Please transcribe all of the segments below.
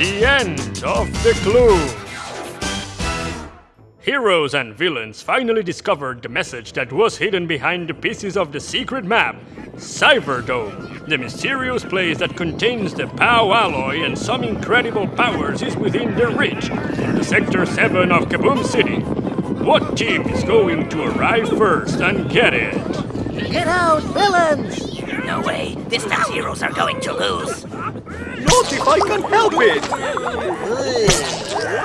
The end of the clue. Heroes and villains finally discovered the message that was hidden behind the pieces of the secret map, Cyberdome. The mysterious place that contains the POW alloy and some incredible powers is within their reach, in the Sector 7 of Kaboom City. What team is going to arrive first and get it? Get out, villains! No way. This time heroes are going to lose. Not if I can help it!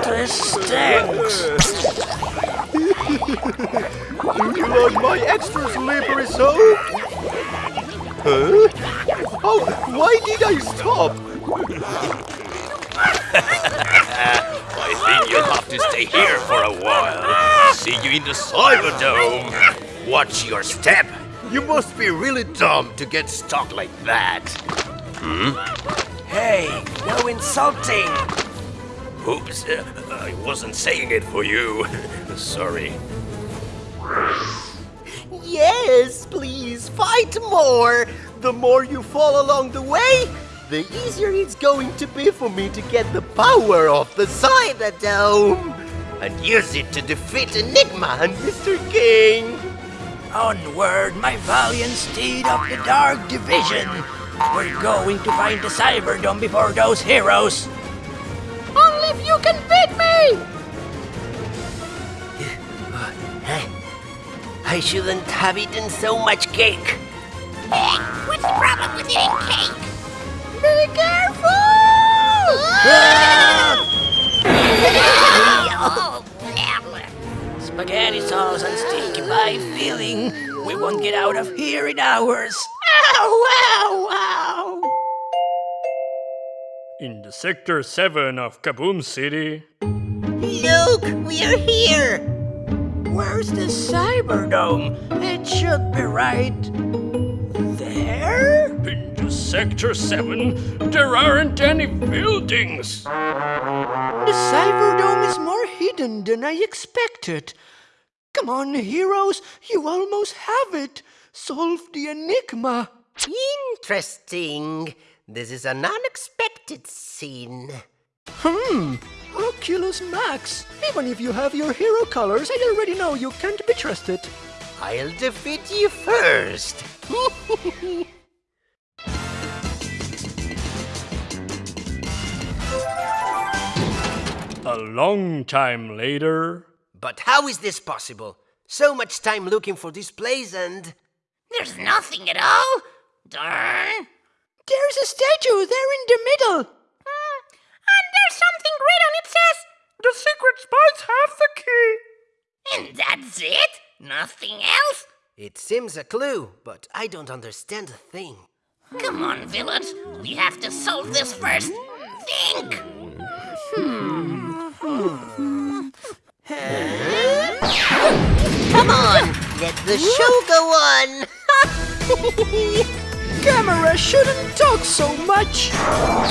This stinks. Do you like my extra slippery soap? Huh? Oh, why did I stop? I think you'll have to stay here for a while. See you in the Cyberdome. Watch your step. You must be really dumb to get stuck like that. Hmm? Hey, no insulting. Oops, uh, I wasn't saying it for you. Sorry. Yes, please, fight more! The more you fall along the way, the easier it's going to be for me to get the power of the Cyberdome! And use it to defeat Enigma and Mr. King! Onward, my valiant steed of the Dark Division. We're going to find the Cyberdome before those heroes. Only if you can beat me! Uh, eh? I shouldn't have eaten so much cake. What's the problem with eating cake? Be careful! Oh. Spaghetti sauce and stinky pie feeling. We won't get out of here in hours. Ow, ow, ow! In the Sector 7 of Kaboom City, Look, we're here! Where's the Cyberdome? It should be right there. in the Sector 7, there aren't any buildings. The Cyberdome is more hidden than I expected. Come on, heroes, you almost have it. Solve the enigma. Interesting. This is an unexpected scene. Hmm, Oculus Max. Even if you have your hero colors, I already know you can't be trusted. I'll defeat you first. A long time later, but how is this possible? So much time looking for this place and. There's nothing at all? Darn. There's a statue there in the middle. Hmm, And there's something written. It says, the secret spies have the key. and that's it? Nothing else? It seems a clue, but I don't understand a thing. Come on, villains. We have to solve this first. Think! Come the show go on. Camera shouldn't talk so much.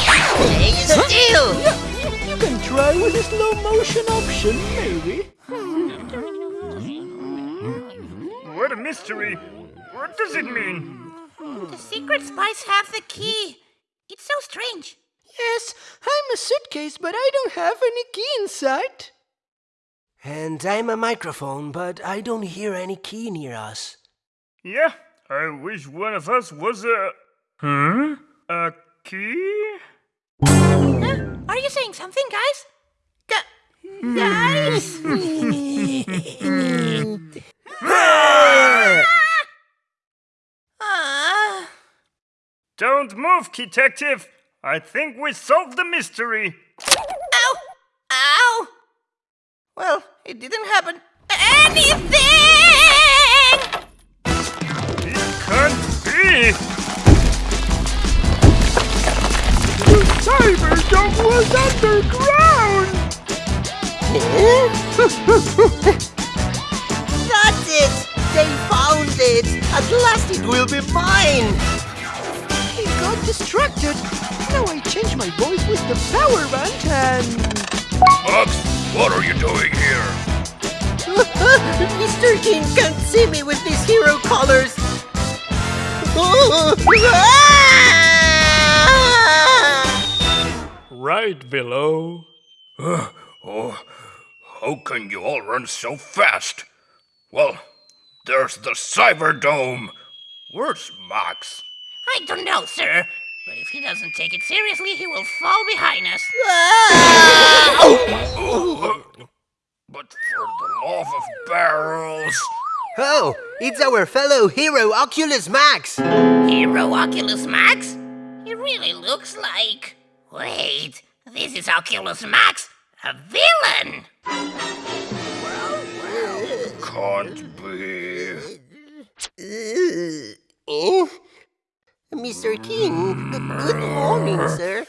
Stay still. You can try with the slow motion option, maybe. What a mystery. What does it mean? The secret spies have the key. It's so strange. Yes, I'm a suitcase, but I don't have any key inside. And I'm a microphone, but I don't hear any key near us. Yeah, I wish one of us was a. Huh? A key? Huh? Are you saying something, guys? Gu- guys? Ah. Don't move, detective. I think we solved the mystery. Ow! Ow! Well, it didn't happen. Anything! It can't be. The Cyberdome was underground! That's it! They found it! At last it will be mine! He got distracted. Now I change my voice with the power band and... Bugs, what are you doing here? Mr. King can't see me with these hero colors! right below. Oh, how can you all run so fast? Well, there's the Cyberdome. Where's Max? I don't know, sir. But if he doesn't take it seriously, he will fall behind us. But for the love of barrels. Oh, it's our fellow hero Oculus Max. Hero Oculus Max? He really looks like. Wait, this is Oculus Max, a villain! Can't be. Good morning, sir.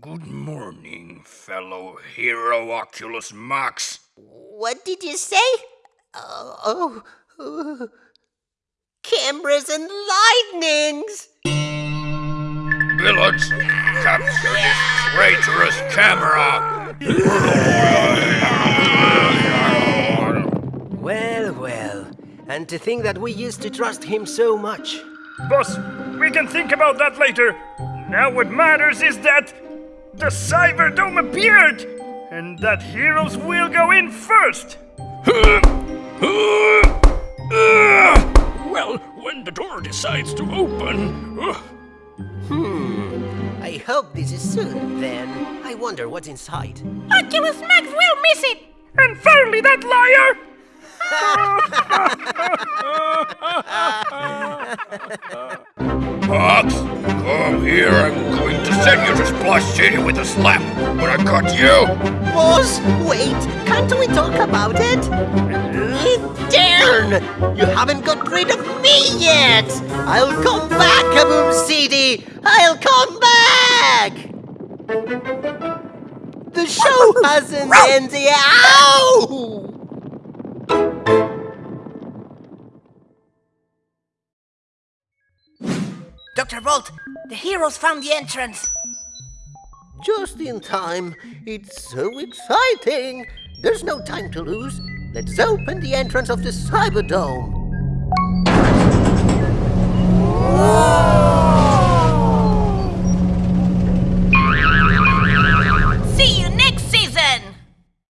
Good morning, fellow hero Oculus Max. What did you say? Oh, oh, cameras and lightnings! Billets, capture this traitorous camera! well, well, and to think that we used to trust him so much. Boss, we can think about that later. Now what matters is that the Cyberdome appeared, and that heroes will go in first. well, when the door decides to open. Hmm... I hope this is soon, then. I wonder what's inside. Oculus Max will miss it! And finally, that liar! Max, come here. I'm going to send you to Splash City with a slap. When I cut you, Boss, wait! Can't we talk about it? Darn! You haven't got rid of me yet! I'll come back, Kaboom City! I'll come back! The show hasn't ended! Ow! Dr. Bolt, the heroes found the entrance! Just in time. It's so exciting. There's no time to lose. Let's open the entrance of the Cyberdome. Whoa!